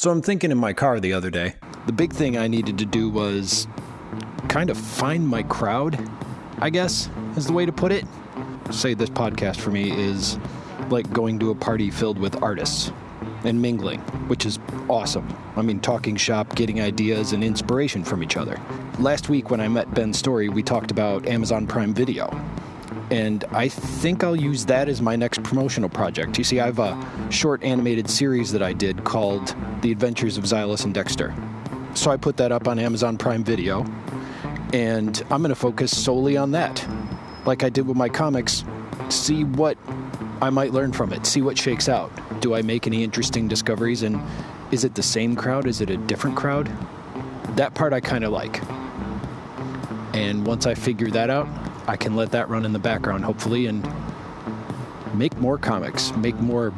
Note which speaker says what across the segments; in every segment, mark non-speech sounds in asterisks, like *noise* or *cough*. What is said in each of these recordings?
Speaker 1: So I'm thinking in my car the other day, the big thing I needed to do was kind of find my crowd, I guess, is the way to put it. Say this podcast for me is like going to a party filled with artists and mingling, which is awesome. I mean, talking shop, getting ideas and inspiration from each other. Last week when I met Ben Story, we talked about Amazon Prime Video. And I think I'll use that as my next promotional project. You see, I have a short animated series that I did called The Adventures of Xylus and Dexter. So I put that up on Amazon Prime Video, and I'm going to focus solely on that. Like I did with my comics, see what I might learn from it, see what shakes out. Do I make any interesting discoveries? And is it the same crowd? Is it a different crowd? That part I kind of like. And once I figure that out, I can let that run in the background, hopefully, and make more comics, make more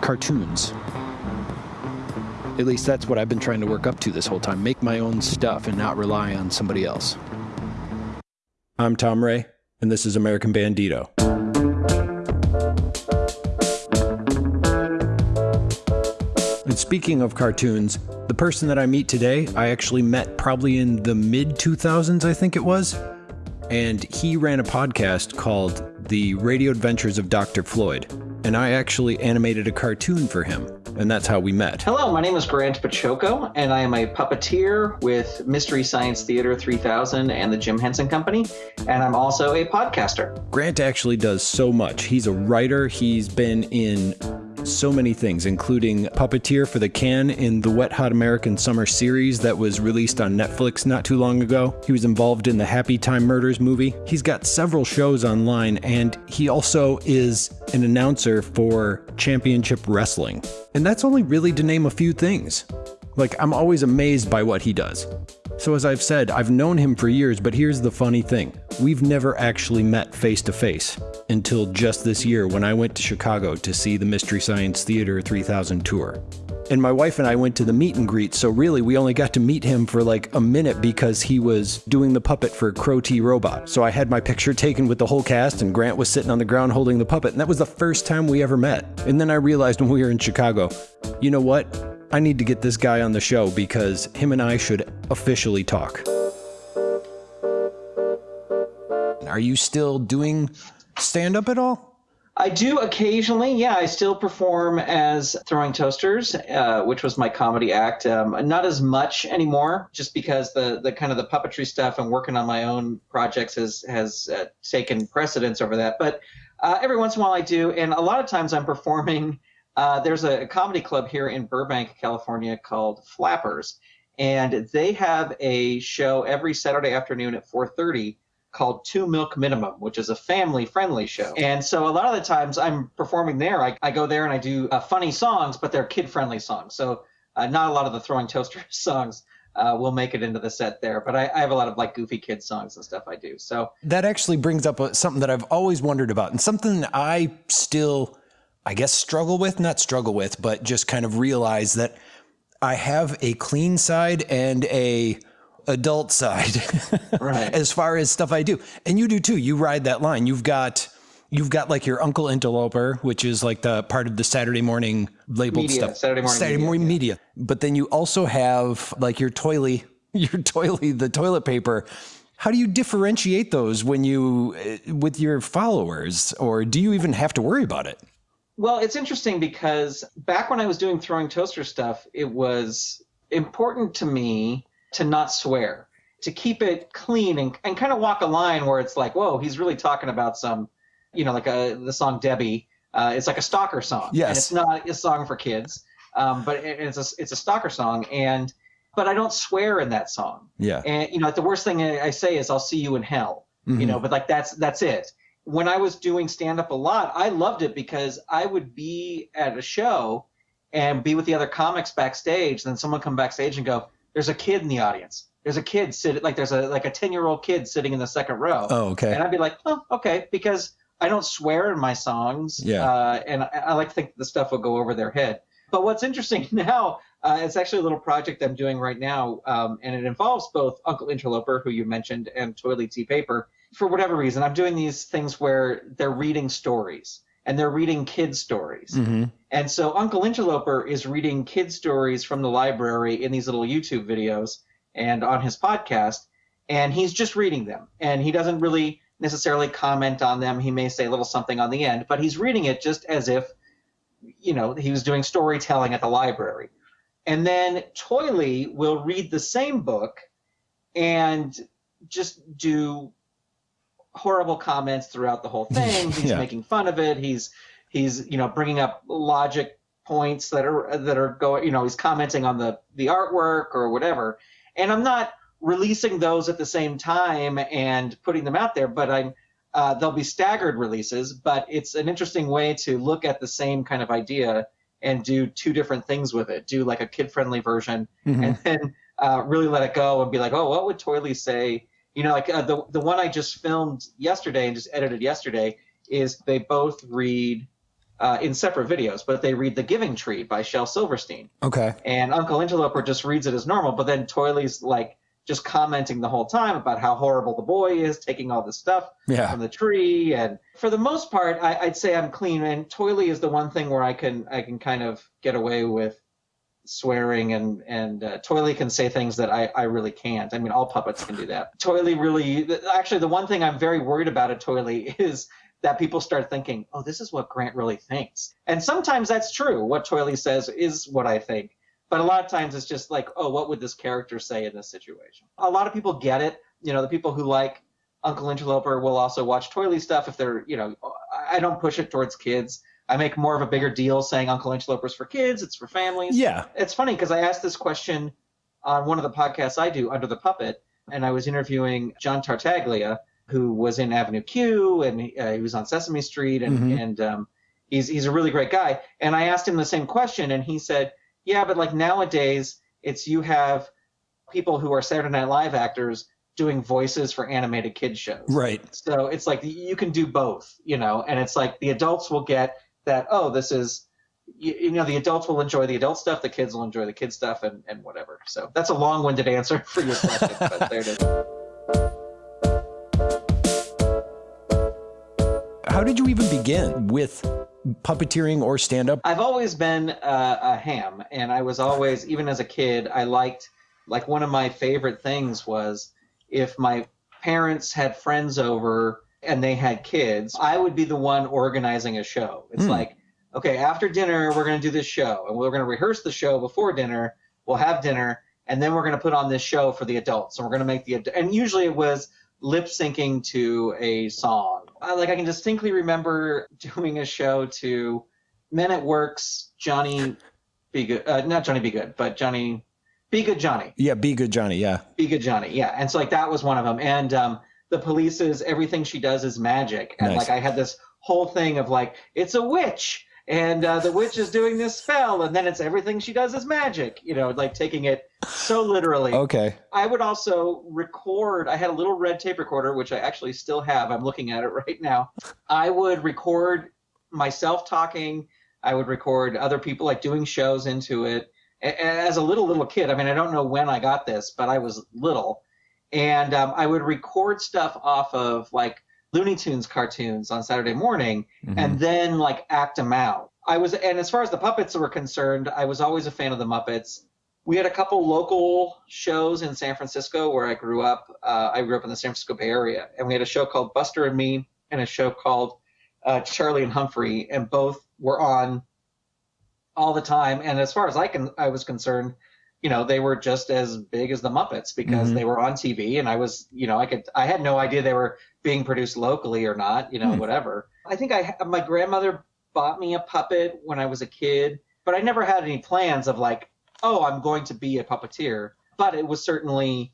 Speaker 1: cartoons. At least that's what I've been trying to work up to this whole time make my own stuff and not rely on somebody else. I'm Tom Ray, and this is American Bandito. And speaking of cartoons, the person that I meet today, I actually met probably in the mid 2000s, I think it was. And he ran a podcast called The Radio Adventures of Dr. Floyd. And I actually animated a cartoon for him. And that's how we met.
Speaker 2: Hello, my name is Grant Baciocco, and I am a puppeteer with Mystery Science Theater 3000 and the Jim Henson Company. And I'm also a podcaster.
Speaker 1: Grant actually does so much. He's a writer, he's been in so many things, including puppeteer for the can in the Wet Hot American Summer series that was released on Netflix not too long ago. He was involved in the Happy Time Murders movie. He's got several shows online, and he also is an announcer for Championship Wrestling. And that's only really to name a few things. Like, I'm always amazed by what he does. So, as I've said, I've known him for years, but here's the funny thing we've never actually met face to face until just this year when I went to Chicago to see the Mystery Science Theater 3000 tour. And my wife and I went to the meet and greet, so really we only got to meet him for like a minute because he was doing the puppet for Crow T Robot. So I had my picture taken with the whole cast, and Grant was sitting on the ground holding the puppet, and that was the first time we ever met. And then I realized when we were in Chicago, you know what? I need to get this guy on the show because him and I should officially talk. Are you still doing stand up at all?
Speaker 2: I do occasionally, yeah. I still perform as Throwing Toasters, uh, which was my comedy act. Um, not as much anymore, just because the the kind of the puppetry stuff and working on my own projects has has uh, taken precedence over that. But uh, every once in a while I do, and a lot of times I'm performing. Uh, there's a comedy club here in Burbank, California, called Flappers, and they have a show every Saturday afternoon at 4:30 called Two Milk Minimum, which is a family friendly show. And so a lot of the times I'm performing there, I, I go there and I do uh, funny songs, but they're kid friendly songs. So uh, not a lot of the Throwing Toaster *laughs* songs. Uh, will make it into the set there, but I, I, have a lot of like goofy kid songs and stuff I do. So
Speaker 1: that actually brings up a, something that I've always wondered about, and something I still, I guess, struggle with. Not struggle with, but just kind of realize that I have a clean side and a adult side *laughs* right. as far as stuff I do. And you do too. You ride that line. You've got you've got like your Uncle Interloper, which is like the part of the Saturday morning labeled
Speaker 2: media,
Speaker 1: stuff.
Speaker 2: Saturday morning
Speaker 1: Saturday
Speaker 2: media,
Speaker 1: morning
Speaker 2: yeah.
Speaker 1: media. But then you also have like your toilet *laughs* your toilet the toilet paper. How do you differentiate those when you uh, with your followers or do you even have to worry about it?
Speaker 2: Well, it's interesting because back when I was doing throwing toaster stuff, it was important to me to not swear, to keep it clean and, and kind of walk a line where it's like, whoa, he's really talking about some, you know, like a, the song Debbie. Uh, it's like a stalker song.
Speaker 1: Yes.
Speaker 2: And it's not a song for kids, um, but it, it's a it's a stalker song, and but I don't swear in that song.
Speaker 1: Yeah.
Speaker 2: And you know, the worst thing I say is I'll see you in hell.
Speaker 1: Mm-hmm.
Speaker 2: You know, but like that's that's it. When I was doing stand up a lot, I loved it because I would be at a show and be with the other comics backstage, then someone come backstage and go, there's a kid in the audience. There's a kid sitting like there's a like a ten year old kid sitting in the second row.
Speaker 1: Oh, okay.
Speaker 2: And I'd be like, oh, okay, because I don't swear in my songs.
Speaker 1: Yeah.
Speaker 2: Uh, and I, I, like to think the stuff will go over their head. But what's interesting *laughs* now, uh, it's actually a little project I'm doing right now, um, and it involves both Uncle Interloper, who you mentioned, and Toilet Tea Paper. For whatever reason, I'm doing these things where they're reading stories. and they're reading kid stories.
Speaker 1: Mm-hmm.
Speaker 2: And so Uncle Interloper is reading kid stories from the library in these little YouTube videos and on his podcast, and he's just reading them. And he doesn't really necessarily comment on them. He may say a little something on the end, but he's reading it just as if, you know, he was doing storytelling at the library. And then Toily will read the same book and just do horrible comments throughout the whole *laughs* thing. He's
Speaker 1: Yeah.
Speaker 2: making fun of it. He's he's you know bringing up logic points that are that are going. You know, he's commenting on the the artwork or whatever. And I'm not releasing those at the same time and putting them out there, but I'm uh, they'll be staggered releases. But it's an interesting way to look at the same kind of idea and do two different things with it. Do like a kid friendly version
Speaker 1: Mhm.
Speaker 2: and then uh, really let it go and be like, oh, what would Toily say? You know, like uh, the the one I just filmed yesterday and just edited yesterday is they both read uh, in separate videos, but they read The Giving Tree by Shel Silverstein,
Speaker 1: Okay.
Speaker 2: and Uncle Interloper just reads it as normal, but then Toily's like just commenting the whole time about how horrible the boy is taking all this stuff
Speaker 1: Yeah.
Speaker 2: from the tree and for the most part I, i'd say i'm clean and toily is the one thing where i can i can kind of get away with swearing and and uh, toily can say things that I, I really can't. I mean all puppets can do that. Toily really actually the one thing i'm very worried about at toily is that people start thinking oh this is what grant really thinks. And sometimes that's true. What toily says is what i think. But a lot of times it's just like oh what would this character say in this situation? A lot of people get it. You know the people who like Uncle Interloper will also watch Toily stuff if they're, you know, I I don't push it towards kids. I make more of a bigger deal saying Uncle Interloper's for kids, it's for families.
Speaker 1: Yeah.
Speaker 2: It's funny because I asked this question on one of the podcasts I do, Under the Puppet, and I was interviewing John Tartaglia, who was in Avenue Q and he, uh, he was on Sesame Street, and
Speaker 1: Mhm.
Speaker 2: and um, he's he's a really great guy. And I asked him the same question, and he said, "Yeah, but like nowadays, it's you have people who are Saturday Night Live actors doing voices for animated kid shows."
Speaker 1: Right.
Speaker 2: So it's like you can do both, you know, and it's like the adults will get that, oh, this is, you, you know, the adults will enjoy the adult stuff, the kids will enjoy the kid stuff, and, and whatever. So that's a long winded answer for your question, but there it is.
Speaker 1: How did you even begin with puppeteering or stand up?
Speaker 2: I've always been uh, a ham, and I was always, even as a kid, I liked, like, one of my favorite things was if my parents had friends over and they had kids, I would be the one organizing a show. It's
Speaker 1: Hmm.
Speaker 2: like, okay, after dinner, we're going to do this show, and we're going to rehearse the show before dinner. We'll have dinner, and then we're going to put on this show for the adults, and we're going to make the ad- and usually it was lip syncing to a song. I, like I can distinctly remember *laughs* doing a show to Men at Work's Johnny Be Good, uh, not Johnny Be Good, but Johnny Be Good Johnny.
Speaker 1: Yeah, be good, Johnny. Yeah.
Speaker 2: Be Good Johnny, yeah. And so like that was one of them. And um, the police's everything she does is magic. And
Speaker 1: Nice.
Speaker 2: like I had this whole thing of like it's a witch, and uh, the witch is doing this spell, and then it's everything she does is magic. You know, like taking it so literally.
Speaker 1: Okay.
Speaker 2: I would also record. I had a little red tape recorder, which I actually still have. I'm looking at it right now. I would record myself talking. I would record other people like doing shows into it. As a little little kid, I mean, I don't know when I got this, but I was little, and um, I would record stuff off of like Looney Tunes cartoons on Saturday morning,
Speaker 1: Mhm.
Speaker 2: and then like act them out. I was, and as far as the puppets were concerned, I was always a fan of the Muppets. We had a couple local shows in San Francisco where I grew up. Uh, I grew up in the San Francisco Bay Area, and we had a show called Buster and Me and a show called uh, Charlie and Humphrey, and both were on all the time. And as far as I can, I was concerned, you know, they were just as big as the Muppets because
Speaker 1: Mhm.
Speaker 2: they were on TV, and I was, you know, I could, I had no idea they were being produced locally or not, you know,
Speaker 1: Hmm.
Speaker 2: whatever. I think I, my grandmother bought me a puppet when I was a kid, but I never had any plans of like, oh, I'm going to be a puppeteer. But it was certainly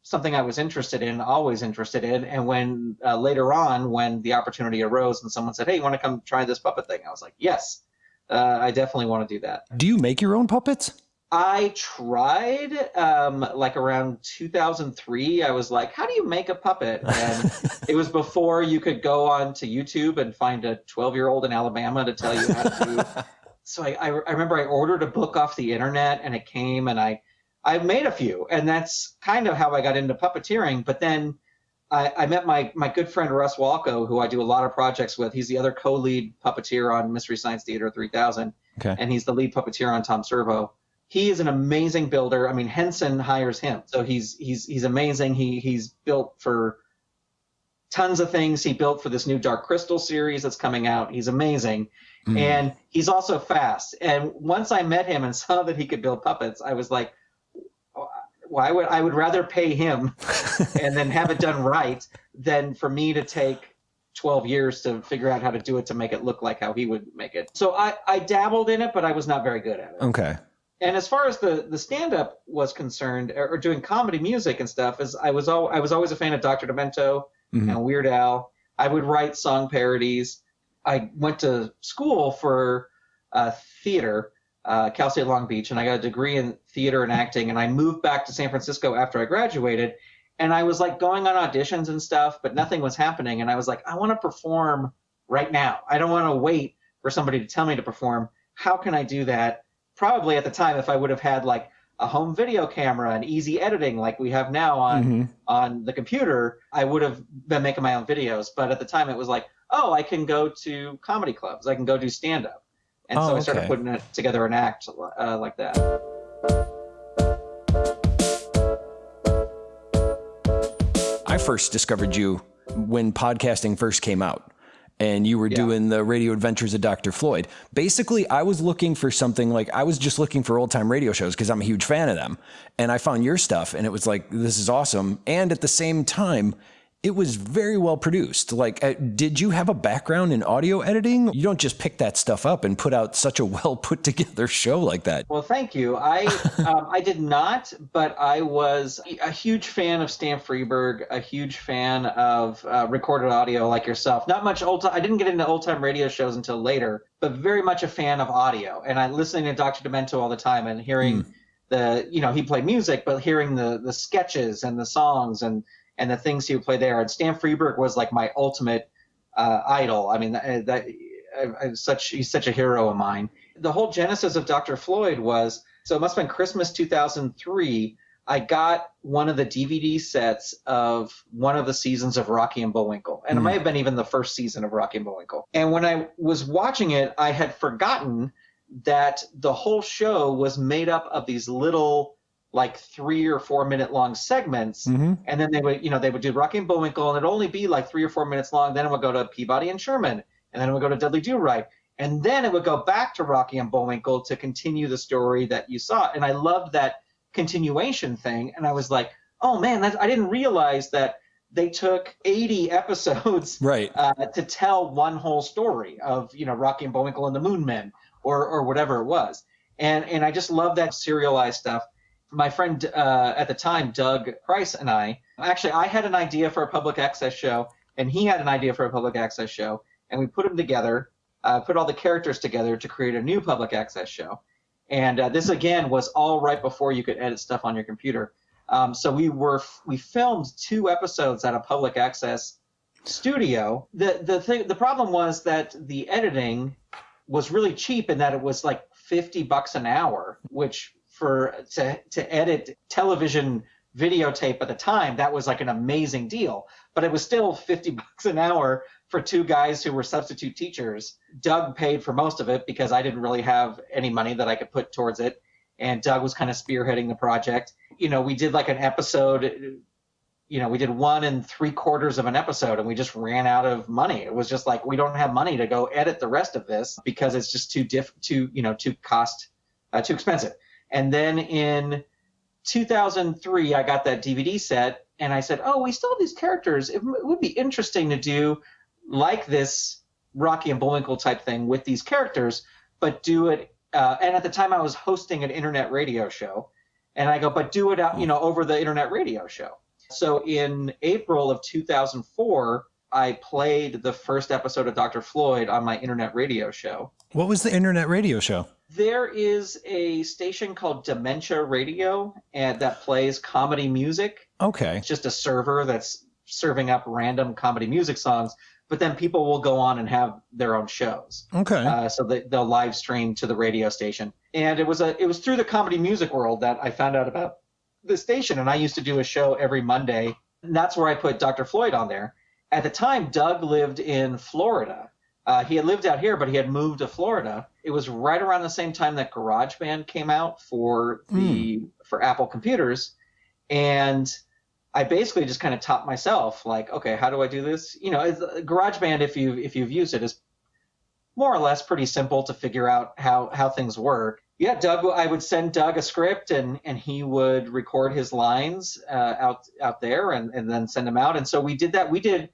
Speaker 2: something I was interested in, always interested in. And when uh, later on, when the opportunity arose and someone said, hey, you want to come try this puppet thing? I was like, yes, uh, I definitely want to do that.
Speaker 1: Do you make your own puppets?
Speaker 2: I tried um, like around 2003. I was like, how do you make a puppet? And it was before you could go on to YouTube and find a 12 year old in Alabama to tell you how to. so I, I, I remember I ordered a book off the internet and it came and I, I made a few. And that's kind of how I got into puppeteering. But then I, I, met my my good friend Russ Walko, who I do a lot of projects with. He's the other co-lead puppeteer on Mystery Science Theater 3000,
Speaker 1: okay.
Speaker 2: and he's the lead puppeteer on Tom Servo. He is an amazing builder. I mean, Henson hires him, so he's he's he's amazing. He he's built for tons of things. He built for this new Dark Crystal series that's coming out. He's amazing, mm. and he's also fast. And once I met him and *laughs* saw that he could build puppets, I was like, why would I would rather pay him *laughs* and then have it done right than for me to take 12 years to figure out how to do it to make it look like how he would make it. So I, I dabbled in it, but I was not very good at it.
Speaker 1: Okay.
Speaker 2: And as far as the, the stand up was concerned, or, or, doing comedy music and stuff, is I was al- I was always a fan of Dr. Demento mm-hmm. and Weird Al. I would write song parodies. I went to school for uh, theater uh, Cal State Long Beach, and I got a degree in theater and acting. And I moved back to San Francisco after I graduated, and I was like going on auditions and stuff, but nothing was happening. And I was like, I want to perform right now. I don't want to wait for somebody to tell me to perform. How can I do that? Probably at the time, if I would have had like a home video camera and easy editing like we have now on mm-hmm. on the computer, I would have been making my own videos. But at the time, it was like, oh, I can go to comedy clubs. I can go do stand up. And oh, so I started okay. putting it together an act uh, like that.
Speaker 1: I first discovered you when podcasting first came out and you were yeah. doing the radio adventures of Dr. Floyd. Basically, I was looking for something like I was just looking for old time radio shows because I'm a huge fan of them. And I found your stuff and it was like, this is awesome. And at the same time, it was very well produced. Like, uh, did you have a background in audio editing? You don't just pick that stuff up and put out such a *laughs* well put together show like that.
Speaker 2: Well, thank you. I *laughs* um, I did not, but I was a huge fan of Stan Freberg, a huge fan of uh, recorded audio like yourself. Not much old. I didn't get into old time radio shows until later, but very much a fan of audio. And I listening to Dr. Demento all the time and hearing. Mm. The you know he played music, but hearing the the sketches and the songs and and the things he would play there. And Stan Freberg was like my ultimate uh, idol. I mean, that, that I, such he's such a hero of mine. The whole genesis of Dr. Floyd was so it must have been Christmas 2003. I got one of the DVD sets of one of the seasons of Rocky and Bullwinkle, and mm. it hmm. might have been even the first season of Rocky and Bullwinkle. And when I was watching it, I had forgotten that the whole show was made up of these little like three or four minute long segments, mm-hmm. and then they would, you know, they would do Rocky and Bullwinkle, and it'd only be like three or four minutes long. Then it would go to Peabody and Sherman, and then it would go to Dudley Do Right, and then it would go back to Rocky and Bullwinkle to continue the story that you saw. And I loved that continuation thing, and I was like, oh man, I didn't realize that they took 80 *laughs* episodes
Speaker 1: right.
Speaker 2: uh, to tell one whole story of you know Rocky and Bullwinkle and the Moon Men or or whatever it was. And and I just love that serialized stuff my friend uh, at the time, Doug Price, and I actually I had an idea for a public access show, and he had an idea for a public access show, and we put them together, uh, put all the characters together to create a new public access show. And uh, this again was all right before you could edit stuff on your computer. Um, so we were we filmed two episodes at a public access studio. The the thing the problem was that the editing was really cheap in that it was like 50 bucks an hour, which for to to edit television videotape at the time, that was like an amazing deal. But it was still 50 *laughs* bucks an hour for two guys who were substitute teachers. Doug paid for most of it because I didn't really have any money that I could put towards it. And Doug was kind of spearheading the project. You know, we did like an episode, you know, we did one and three quarters of an episode and we just ran out of money. It was just like, we don't have money to go edit the rest of this because it's just too diff, too, you know, too cost, uh, too expensive. And then in 2003, I got that DVD set and I said, oh, we still have these characters. It, would be interesting to do like this Rocky and Bullwinkle type thing with these characters, but do it. Uh, and at the time, I was hosting an internet radio show, and I go, but do it out, you know, over the internet radio show. So in April of 2004, I played the first episode of Dr. Floyd on my internet radio show.
Speaker 1: What was the internet radio show?
Speaker 2: There is a station called Dementia Radio and that plays comedy music.
Speaker 1: Okay.
Speaker 2: It's just a server that's serving up random comedy music songs, but then people will go on and have their own shows.
Speaker 1: Okay.
Speaker 2: Uh, so they, they'll live stream to the radio station. And it was a it was through the comedy music world that I found out about the station and I used to do a show every Monday And that's where I put Dr. Floyd on there. At the time, Doug lived in Florida. Uh, he had lived out here, but he had moved to Florida. It was right around the same time that GarageBand came out for the mm. for Apple computers, and I basically just kind of taught myself, like, okay, how do I do this? You know, GarageBand, if you if you've used it, is more or less pretty simple to figure out how how things work yeah, Doug, I would send Doug a script and, and he would record his lines uh, out out there and, and then send them out. And so we did that. We did,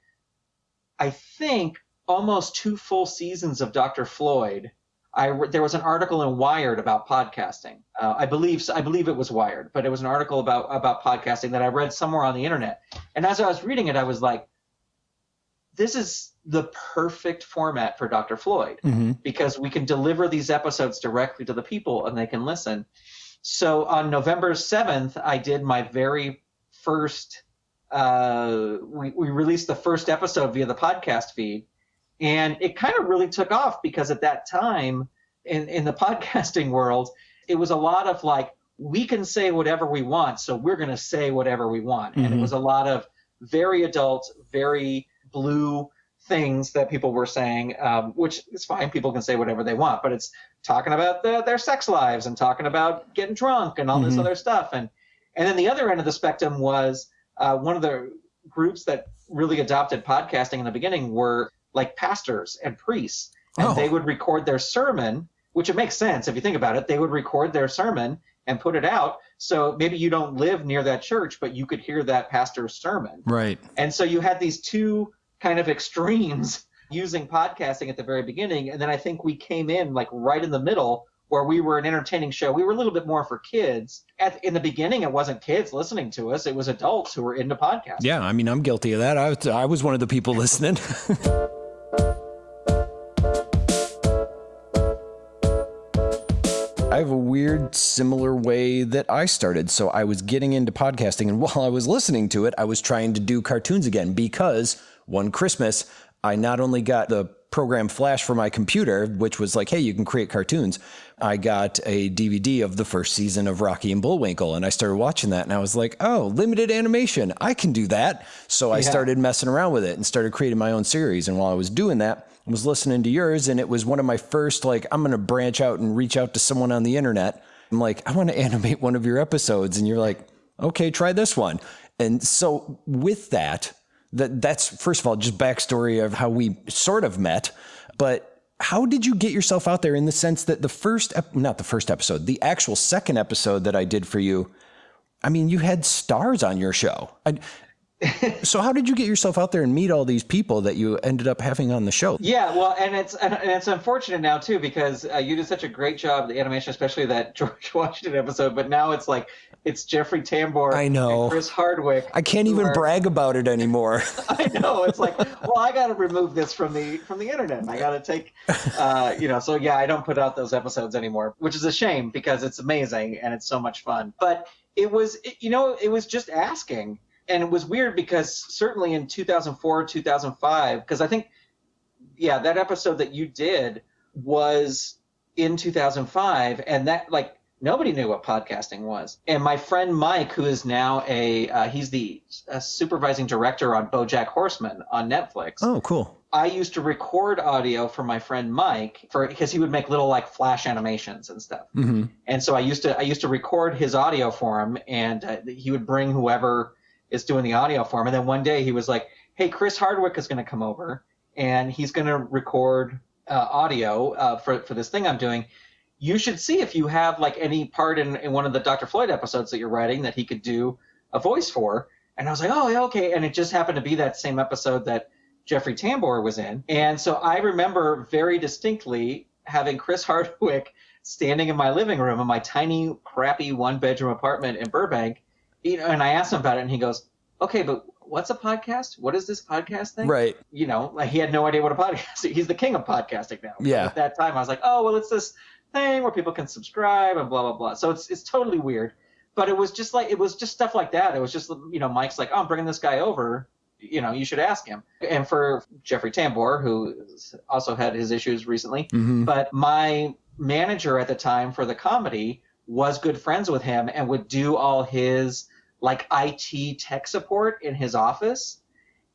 Speaker 2: I think, almost two full seasons of Dr. Floyd. I there was an article in Wired about podcasting. Uh, I believe I believe it was Wired, but it was an article about about podcasting that I read somewhere on the internet. And as I was reading it, I was like, this is the perfect format for Dr. Floyd mm-hmm. because we can deliver these episodes directly to the people and they can listen. So on November 7th, I did my very first, uh, we, we released the first episode via the podcast feed. And it kind of really took off because at that time in, in the *laughs* podcasting world, it was a lot of like, we can say whatever we want, so we're going to say whatever we want. Mm-hmm. And it mm-hmm. was a lot of very adult, very blue things that people were saying, um, which is fine. People can say whatever they want, but it's talking about the, their sex lives and talking about getting drunk and all mm-hmm. this other stuff. And and then the other end of the spectrum was uh, one of the groups that really adopted podcasting in the beginning were like pastors and priests, and oh. they would record their sermon, which it makes sense if you think about it. They would record their sermon and put it out. So maybe you don't live near that church, but you could hear that pastor's sermon.
Speaker 1: Right.
Speaker 2: And so you had these two kind of extremes *laughs* using podcasting at the very beginning. And then I think we came in like right in the middle where we were an entertaining show. We were a little bit more for kids. At, in the beginning, it wasn't kids listening to us, it was adults who were into podcasting.
Speaker 1: Yeah, I mean, I'm guilty of that. I was, I was one of the people listening. *laughs* I have a weird, similar way that I started. So I was getting into podcasting, and *laughs* while I was listening to it, I was trying to do cartoons again because one Christmas, I not only got the program Flash for my computer, which was like, hey, you can create cartoons. I got a DVD of the first season of Rocky and Bullwinkle, and I started watching that, and I was like, oh, limited animation, I can do that. So I yeah. started messing around with it and started creating my own series. And while I was doing that, I was listening to yours, and it was one of my first, like, I'm going to branch out and reach out to someone on the internet. I'm like, I want to animate one of your episodes. And you're like, okay, try this one. And so with that, that that's first of all just backstory of how we sort of met, but how did you get yourself out there in the sense that the first not the first episode, the actual second episode that I did for you, I mean, you had stars on your show. I, *laughs* so how did you get yourself out there and meet all these people that you ended up having on the show?
Speaker 2: Yeah, well, and it's and it's unfortunate now too because uh, you did such a great job the animation, especially that *laughs* George Washington episode. But now it's like it's Jeffrey Tambor.
Speaker 1: I know.
Speaker 2: Chris Hardwick.
Speaker 1: I can't even are, brag about it anymore. *laughs*
Speaker 2: I know. It's like, well, I got to remove this from the from the internet. I got to take, uh, you know. So yeah, I don't put out those episodes anymore, which is a shame because it's amazing and it's so much fun. But it was, you know, it was just asking and it was weird because certainly in 2004 2005 because i think yeah that episode that you did was in 2005 and that like nobody knew what podcasting was. And my friend mike who is now a uh, he's the supervising director on bojack horseman on netflix.
Speaker 1: Oh cool.
Speaker 2: I used to record audio for my friend mike for because he would make little like flash animations and stuff. Mm-hmm. and so i used to i used to record his audio for him and uh, he would bring whoever is doing the audio for him. And then one day he was like, "Hey, Chris Hardwick is going to come over and he's going to record uh, audio uh, for for this thing I'm doing. You should see if you have like any part in, in one of the Dr. Floyd episodes that you're writing that he could do a voice for." And I was like, "Oh, yeah, okay." And it just happened to be that same episode that Jeffrey Tambor was in. And so I remember very distinctly having Chris *laughs* Hardwick standing in my living room in my tiny, crappy one bedroom apartment in Burbank you know, and I asked him about it, and he goes, "Okay, but what's a podcast? What is this podcast thing?"
Speaker 1: Right.
Speaker 2: You know, like he had no idea what a podcast. *laughs* He's the king of podcasting now.
Speaker 1: Yeah.
Speaker 2: At that time, I was like, "Oh, well, it's this thing where people can subscribe and blah blah blah." So it's it's totally weird, but it was just like it was just stuff like that. It was just you know, Mike's like, "Oh, I'm bringing this guy over." You know, you should ask him. And for Jeffrey Tambor, who also had his issues recently, mm-hmm. but my manager at the time for the comedy was good friends with him and would do all his like IT tech support in his office.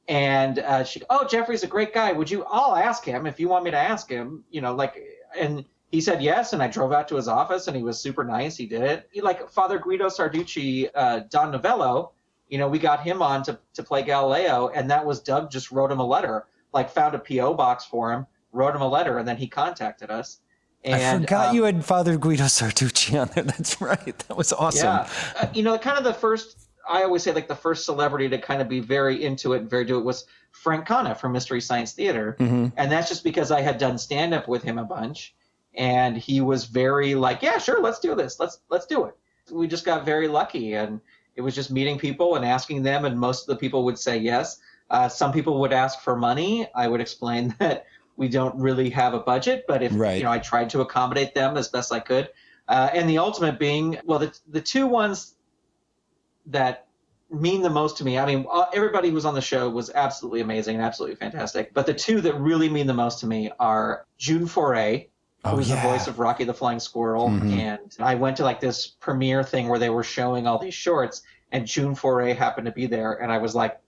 Speaker 2: And uh, she, oh, Jeffrey's a great guy. Would you? I'll ask him if you want me to ask him. You know, like, and he said yes. And I drove out to his office, and he was super nice. He did it. He, like Father Guido Sarducci, uh, Don Novello. You know, we got him on to to play Galileo, and that was Doug just wrote him a letter, like found a PO box for him, wrote him a letter, and then he contacted us. And,
Speaker 3: I forgot
Speaker 2: um,
Speaker 3: you had Father Guido Sarducci on there. *laughs* That's right. That was awesome.
Speaker 2: Yeah, uh, you know, kind of the first. I always say like the first celebrity to kind of be very into it and very do it was Frank Conniff from Mystery Science Theater,
Speaker 3: Mm-hmm.
Speaker 2: and that's just because I had done stand up with him a bunch, and he was very like, yeah, sure, let's do this, let's let's do it. We just got very lucky, and it was just meeting people and asking them, and most of the people would say yes. Uh, some people would ask for money. I would explain *laughs* that we don't really have a budget, but if
Speaker 3: Right.
Speaker 2: you know, I tried to accommodate them as best I could. Uh, and the ultimate being, well, the the two ones that mean the most to me. I mean, uh, everybody who's on the show was absolutely amazing and absolutely fantastic. But the two that really mean the most to me are June Foray,
Speaker 3: Oh,
Speaker 2: was
Speaker 3: yeah. Mm-hmm.
Speaker 2: the voice of Rocky the Flying Squirrel, and I went to like this premiere thing where they were showing all these shorts, and June Foray happened to be there, and I was like,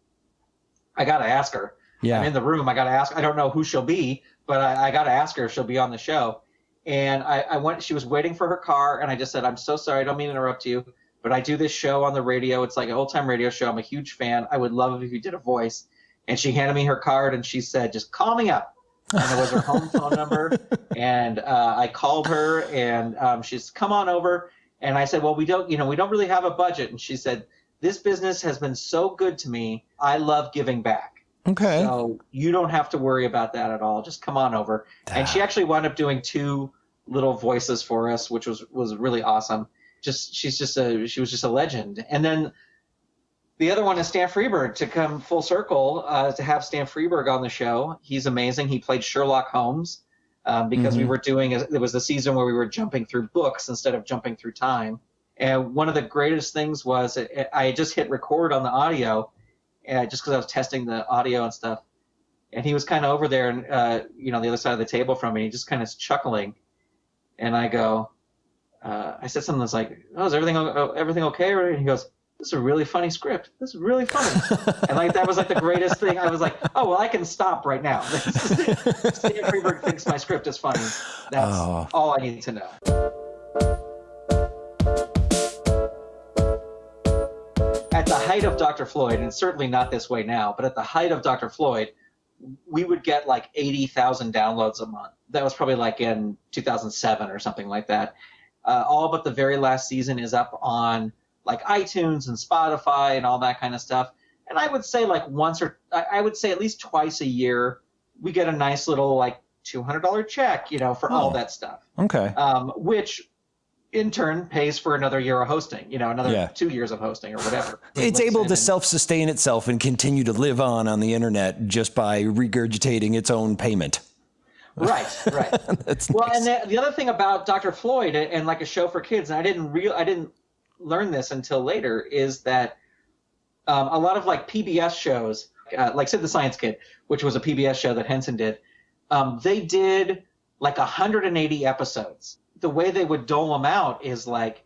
Speaker 2: I gotta ask her.
Speaker 3: Yeah.
Speaker 2: I'm in the room. I got to ask. I don't know who she'll be, but I, I got to ask her if she'll be on the show. And I, I went. She was waiting for her car, and I just said, "I'm so sorry. I don't mean to interrupt you, but I do this show on the radio. It's like an old time radio show. I'm a huge fan. I would love it if you did a voice." And she handed me her card, and she said, "Just call me up." And it was her home *laughs* phone number, and uh, I called her, and um, she's come on over. And I said, "Well, we don't, you know, we don't really have a budget." And she said, "This business has been so good to me. I love giving back."
Speaker 3: Okay.
Speaker 2: So you don't have to worry about that at all. Just come on over. And she actually wound up doing two little voices for us, which was was really awesome. Just she's just a she was just a legend. And then the other one is Stan Freberg to come full circle uh, to have Stan Freberg on the show. He's amazing. He played Sherlock Holmes um, because we were doing a, it was the season where we were jumping through books instead of jumping through time. And one of the greatest things was it, I just hit record on the audio, uh, just because I was testing the audio and stuff. And he was kind of over there, and uh, you know, the other side of the table from me, he just kind of chuckling. And I go, uh, I said something that's like, "Oh, is everything everything okay?" And he goes, "This is a really funny script. This is really funny." *laughs* and like that was like the greatest thing. I was like, "Oh well, I can stop right now." *laughs* Stan Freberg thinks my script is funny. That's
Speaker 3: Oh.
Speaker 2: all I need to know. At the height of Dr. Floyd, and certainly not this way now, but at the height of Dr. Floyd, we would get like 80,000 downloads a month. That was probably like in 2007 or something like that. Uh, all but the very last season is up on like iTunes and Spotify and all that kind of stuff. And I would say like once or I would say at least twice a year, we get a nice little like $200 check, you know, for all
Speaker 3: Oh.
Speaker 2: that stuff
Speaker 3: okay.
Speaker 2: um, which in turn pays for another year of hosting, you know, another
Speaker 3: Yeah.
Speaker 2: two years of hosting or whatever. *laughs*
Speaker 3: It's able to self sustain itself and continue to live on on the internet just by regurgitating its own payment.
Speaker 2: Right, right. *laughs* Well,
Speaker 3: nice.
Speaker 2: and the, the other thing about Dr. Floyd and, and like a show for kids, and I didn't real, I didn't learn this until later, is that um, a lot of like PBS shows, uh, like Sid the Science Kid, which was a PBS show that Henson did, um, they did like 180 episodes. The way they would dole them out is like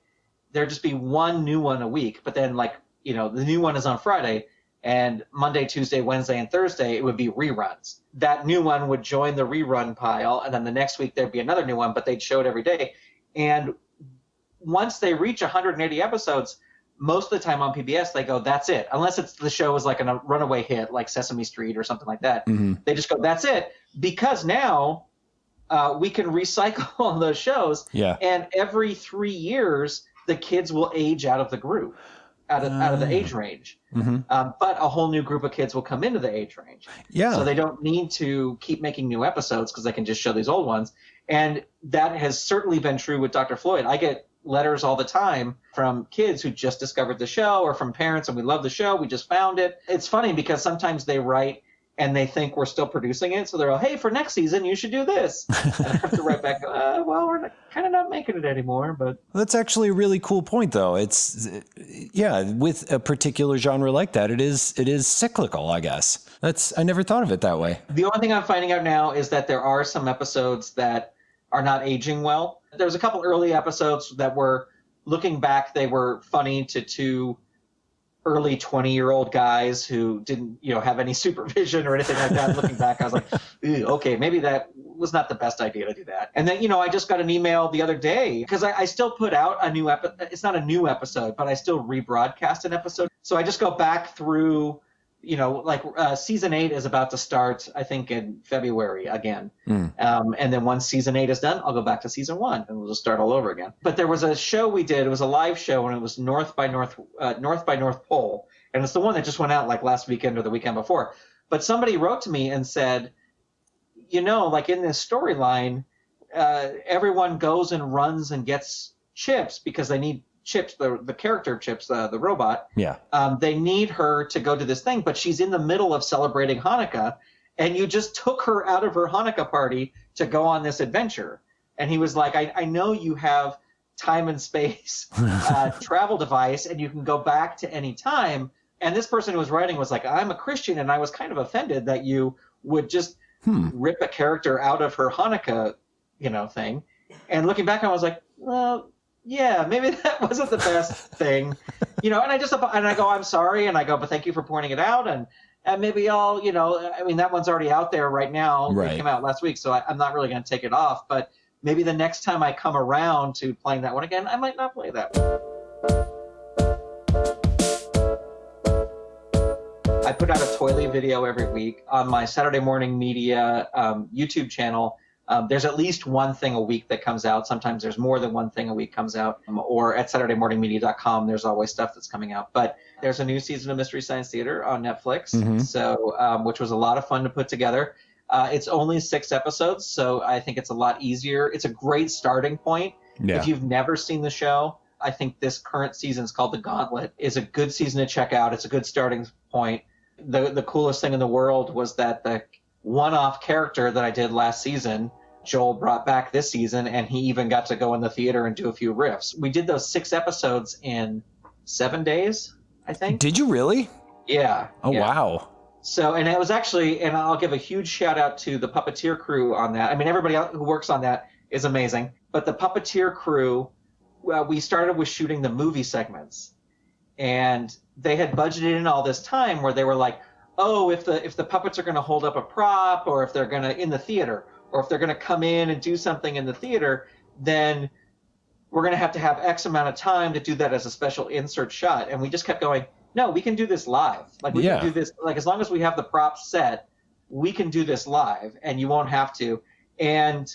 Speaker 2: there'd just be one new one a week, but then like you know the new one is on Friday, and Monday, Tuesday, Wednesday, and Thursday it would be reruns. That new one would join the rerun pile, and then the next week there'd be another new one, but they'd show it every day. And once they reach 180 episodes, most of the time on PBS they go, "That's it," unless it's the show is like a runaway hit, like Sesame Street or something like that.
Speaker 3: Mhm.
Speaker 2: They just go, "That's it," because now uh, we can recycle *laughs* all those shows,
Speaker 3: Yeah.
Speaker 2: and every three years the kids will age out of the group, out of out of the age range.
Speaker 3: Mhm.
Speaker 2: Um, but a whole new group of kids will come into the age range.
Speaker 3: Yeah.
Speaker 2: So they don't need to keep making new episodes because they can just show these old ones. And that has certainly been true with Dr. Floyd. I get letters all the time from kids who just discovered the show or from parents and we love the show. We just found it. It's funny because sometimes they write and they think we're still producing it. So they're all, hey, for next season, you should do this. and I have to write back, *laughs* uh, well, we're kind of not making it anymore. But
Speaker 3: That's actually a really cool point, though. It's yeah, with a particular genre like that, it is it is cyclical. I guess that's I never thought of it that way.
Speaker 2: The only thing I'm finding out now is that there are some episodes that are not aging well. There was a couple early episodes that were looking back, they were funny to two early 20 year old guys who didn't you know have any *laughs* supervision or anything like that looking back i was like okay maybe that was not the best idea to do that. And then you know i just got an email the other day because I, I, still put out a new episode it's not a new episode but i still rebroadcast an episode. So i just go back through you know, like uh, season eight is about to start, I think, in February again. Mm. Um, and then once season eight is done, I'll go back to season one and we'll just start all over again. But there was a show we did. It was a live show, and it was North by North, uh, North by North Pole, and it's the one that just went out like last weekend or the weekend before. But somebody wrote to me and said, you know, like in this storyline, uh, everyone goes and runs and gets chips because they need Chips, the the character of Chips, uh, the robot.
Speaker 3: Yeah.
Speaker 2: Um, they need her to go to this thing, but she's in the middle of celebrating Hanukkah, and you just took her out of her Hanukkah party to go on this adventure. And he was like, I, I know you have time and space *laughs* uh, travel device, and you can go back to any time. And this person who was writing was like, I'm a Christian, and I was kind of offended that you would just hmm. rip a character out of her Hanukkah, you know, thing. And looking back, I was like, well, yeah, maybe *laughs* that wasn't the best thing, you know. And I just and I go, I'm sorry, and I go, but thank you for pointing it out, and and maybe I'll, you know, I mean that one's already out there right now. Right. It came out last week, so I, I'm not really going to take it off. But maybe the next time I come around to playing that one again, I might not play that one. I put out a Toily video every week on my Saturday Morning Media um, YouTube channel um, there's at least one thing a week that comes out. Sometimes there's more than one thing a week comes out. Um, or at SaturdayMorningMedia.com, there's always stuff that's coming out. But there's a new season of Mystery Science Theater on Netflix, mm-hmm. so um, which was a lot of fun to put together. Uh, it's only six episodes, so I think it's a lot easier. It's a great starting point. Yeah. If you've never seen the show, I think this current season is called The Gauntlet. is a good season to check out. It's a good starting point. The the coolest thing in the world was that the one-off character that I did last season. Joel brought back this season, and he even got to go in the theater and do a few riffs. We did those six episodes in seven days, I think.
Speaker 3: Did you really?
Speaker 2: Yeah.
Speaker 3: Oh
Speaker 2: yeah.
Speaker 3: wow.
Speaker 2: So, and it was actually, and I'll give a huge shout out to the puppeteer crew on that. I mean, everybody who works on that is amazing, but the puppeteer crew, well, we started with shooting the movie segments, and they had budgeted in all this time where they were like, oh, if the if the puppets are going to hold up a prop, or if they're going to in the theater, or if they're going to come in and do something in the theater, then we're going to have to have X amount of time to do that as a special insert shot. And we just kept going. No, we can do this live. Like we yeah. can do this. Like as long as we have the props set, we can do this live, and you won't have to. And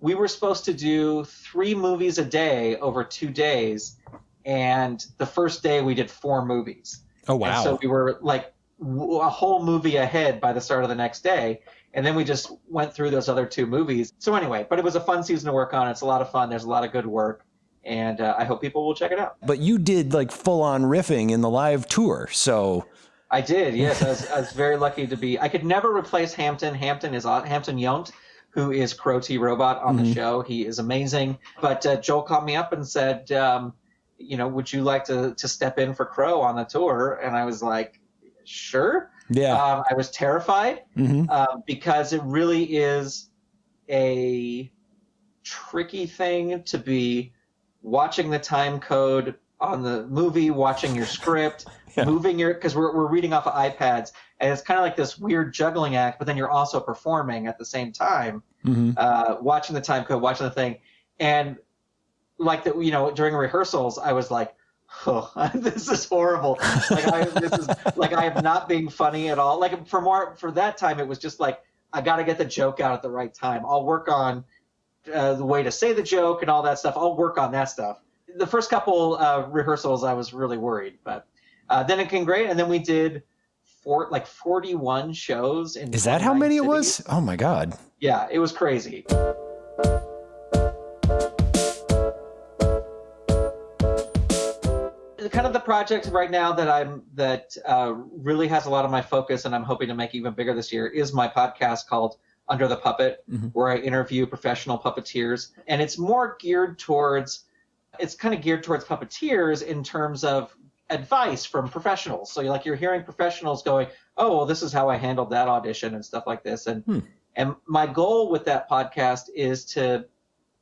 Speaker 2: we were supposed to do three movies a day over two days, and the first day we did four movies.
Speaker 3: Oh wow!
Speaker 2: And so we were like a whole movie ahead by the start of the next day. And then we just went through those other two movies. So anyway, but it was a fun season to work on. It's a lot of fun. There's a lot of good work. And uh, I hope people will check it out.
Speaker 3: But you did like full on riffing in the live tour. So
Speaker 2: I did. Yes. I, was, I was very lucky to be. I could never replace Hampton. Hampton is Hampton Yount who is Crow T Robot on mm-hmm. the show. He is amazing. But uh, Joel called me up and said, um, you know, would you like to, to step in for Crow on the tour? And I was like, sure.
Speaker 3: Yeah.
Speaker 2: Um, I was terrified mm-hmm. uh, because it really is a tricky thing to be watching the time code on the movie, watching your script, *laughs* yeah. moving your because we're we're reading off of iPads, and it's kind of like this weird juggling act. But then you're also performing at the same time, mm-hmm. uh, watching the time code, watching the thing, and like that. You know, during rehearsals, I was like, oh, *laughs* this is horrible. Like I, this is like I am not being funny at all. Like for more for that time, it was just like I got to get the joke out at the right time. I'll work on uh, the way to say the joke and all that stuff. I'll work on that stuff. The first couple uh, rehearsals, I was really worried, but uh, then it came great. And then we did four, like 41 shows. In
Speaker 3: is that how many cities. it was? Oh my god!
Speaker 2: Yeah, it was crazy. Kind of the project right now that I'm that uh, really has a lot of my focus, and I'm hoping to make even bigger this year, is my podcast called Under the Puppet, mm-hmm. where I interview professional puppeteers, and it's more geared towards it's kind of geared towards puppeteers in terms of advice from professionals. So you like you're hearing professionals going, "Oh, well, this is how I handled that audition and stuff like this," and hmm. and my goal with that podcast is to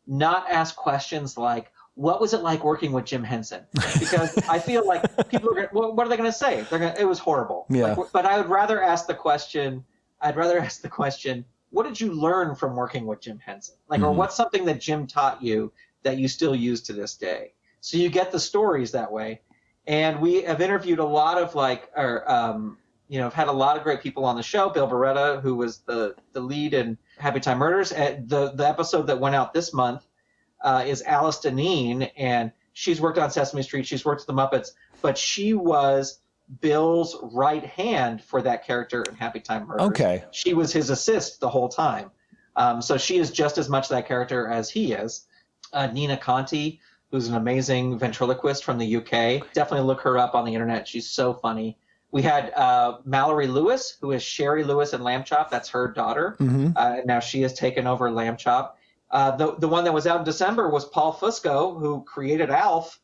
Speaker 2: not ask questions like what was it like working with Jim Henson? Because *laughs* I feel like people are going, well, what are they going to say? They're going, it was horrible.
Speaker 3: Yeah.
Speaker 2: Like, but I would rather ask the question. I'd rather *laughs* ask the question, what did you learn from working with Jim Henson? Like, or
Speaker 3: Mhm.
Speaker 2: what's something that Jim taught you that you still use to this day? So you get the stories that way. And we have interviewed a lot of like, or um, you know, have had a lot of great people on the show. Bill Barretta, who was the the lead in Happy Time Murders. The the episode that went out this month uh, is Alice Dinnean, and she's worked on Sesame Street. She's worked with the Muppets, but she was Bill's right hand for that character in Happy Time Murders.
Speaker 3: Okay.
Speaker 2: She was his assist the whole time. Um, so she is just as much that character as he is. Uh, Nina Conti, who's an amazing ventriloquist from the UK. Definitely look her up on the internet. She's so funny. We had uh, Mallory Lewis, who is Shari Lewis in Lamb Chop. That's her daughter.
Speaker 3: hmm
Speaker 2: Uh, now she has taken over Lamb Chop. Uh, the the one that was out in December was Paul Fusco, who created Alf.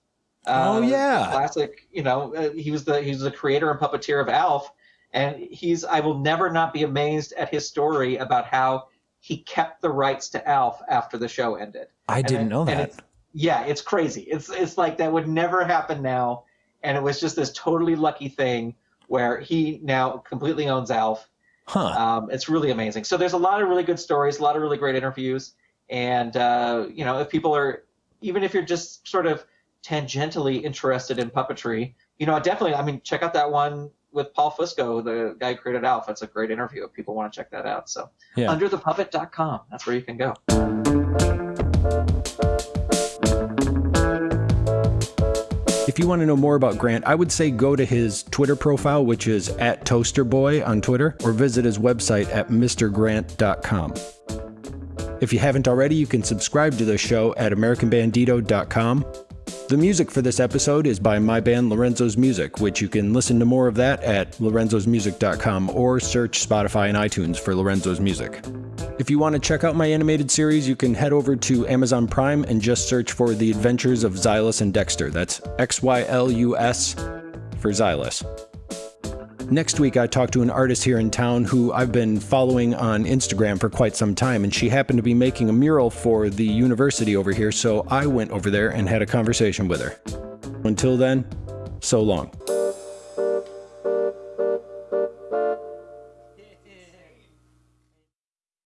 Speaker 2: Uh,
Speaker 3: Oh, yeah.
Speaker 2: classic. You know, uh, he was the he was the creator and puppeteer of Alf, and he's I will never not be amazed at his story about how he kept the rights to Alf after the show ended.
Speaker 3: I
Speaker 2: And
Speaker 3: didn't
Speaker 2: it-
Speaker 3: know that.
Speaker 2: it's- yeah, it's crazy. It's it's like that would never happen now, and it was just this totally lucky thing where he now completely owns Alf.
Speaker 3: Huh.
Speaker 2: Um, it's really amazing. So there's a lot of really good stories, a lot of really great interviews, and uh, you know, if people are, even if you're just sort of tangentially interested in puppetry, you know, definitely. I mean, check out that one with Paul Fusco, the guy who created Alf. It's a great interview. If people want to check that out, so
Speaker 3: Yeah.
Speaker 2: underthepuppet.com. That's where you can go.
Speaker 1: If you want to know more about Grant, I would say go to his Twitter profile, which is at ToasterBoy on Twitter, or visit his website at MrGrant.com. If you haven't already, you can subscribe to the show at AmericanBandito.com. The music for this episode is by my band Lorenzo's Music, which you can listen to more of that at lorenzosmusic.com or search Spotify and iTunes for Lorenzo's Music. If you want to check out my animated series, you can head over to Amazon Prime and just search for The Adventures of Xylus and Dexter. That's X Y L U S for Xylus. Next week, I talked to an artist here in town who I've been following on Instagram for quite some time, and she happened to be making a mural for the university over here, so I went over there and had a conversation with her. Until then, so long.